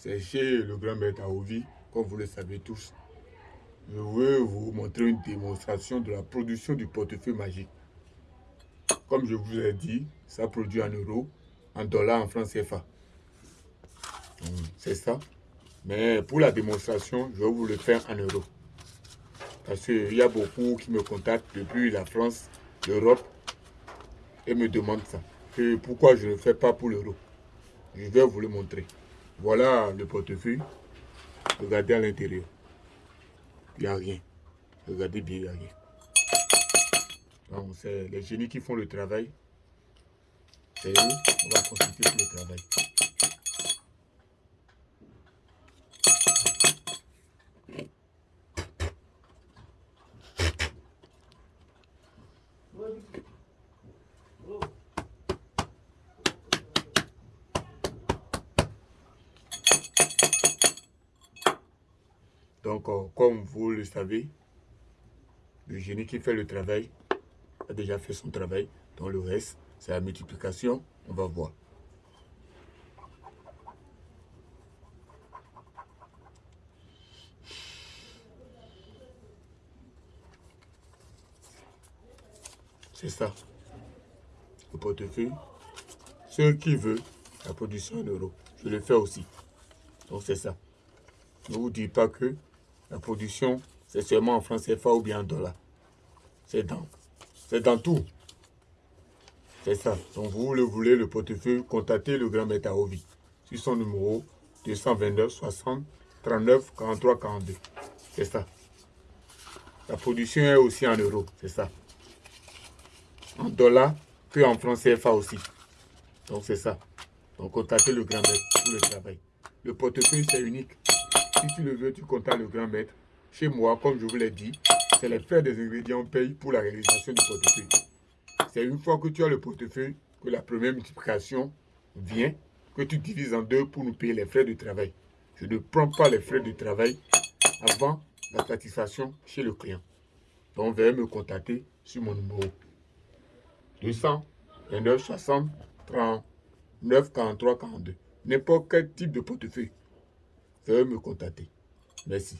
c'est chez le grand maître Aovi, comme vous le savez tous. Je veux vous montrer une démonstration de la production du portefeuille magique. Comme je vous ai dit, ça produit en euros, en dollars, en francs CFA. C'est ça. Mais pour la démonstration, je vais vous le faire en euros. Parce qu'il y a beaucoup qui me contactent depuis la France, l'Europe, et me demandent ça. Pourquoi je ne fais pas pour l'euro? Je vais vous le montrer. Voilà le portefeuille. Regardez à l'intérieur. Il n'y a rien. Regardez bien, il n'y a rien. C'est les génies qui font le travail. C'est eux, on va consulter pour le travail. Donc, euh, comme vous le savez, le génie qui fait le travail a déjà fait son travail. Dans le reste, c'est la multiplication. On va voir. C'est ça. Le portefeuille. Ceux qui veulent la production en euros, je le fais aussi. Donc c'est ça. Ne vous dites pas que la production, c'est seulement en France CFA ou bien en dollars. C'est dans, dans tout. C'est ça. Donc, vous le voulez, le portefeuille, contactez le grand maître Ovi sur son numéro 229 60 39 43 42. C'est ça. La production est aussi en euros, c'est ça. En dollars, puis en francs CFA aussi. Donc, c'est ça. Donc, contactez le grand maître pour le travail. Le portefeuille, c'est unique. Si tu le veux, tu contactes le grand maître. Chez moi, comme je vous l'ai dit, c'est les frais des ingrédients payent pour la réalisation du portefeuille. C'est une fois que tu as le portefeuille que la première multiplication vient, que tu divises en deux pour nous payer les frais de travail. Je ne prends pas les frais de travail avant la satisfaction chez le client. Donc, veuillez me contacter sur mon numéro 200 29 60 39 43 42. N'importe quel type de portefeuille veuillez me contacter. Merci.